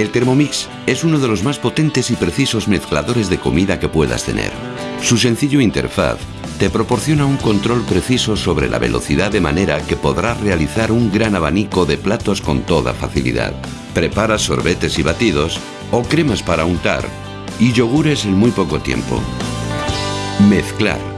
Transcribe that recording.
El Thermomix es uno de los más potentes y precisos mezcladores de comida que puedas tener. Su sencillo interfaz te proporciona un control preciso sobre la velocidad de manera que podrás realizar un gran abanico de platos con toda facilidad. Prepara sorbetes y batidos o cremas para untar y yogures en muy poco tiempo. Mezclar